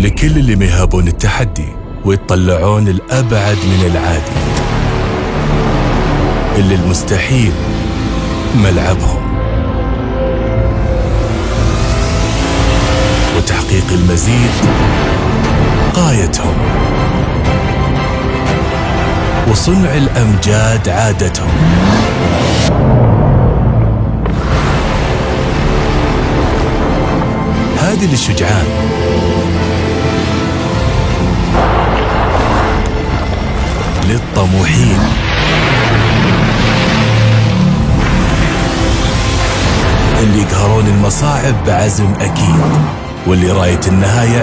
لكل اللي ما يهابون التحدي ويطلعون الأبعد من العادي. اللي المستحيل ملعبهم. وتحقيق المزيد غايتهم. وصنع الأمجاد عادتهم. هذه للشجعان. للطموحين. اللي يقهرون المصاعب بعزم أكيد. واللي راية النهاية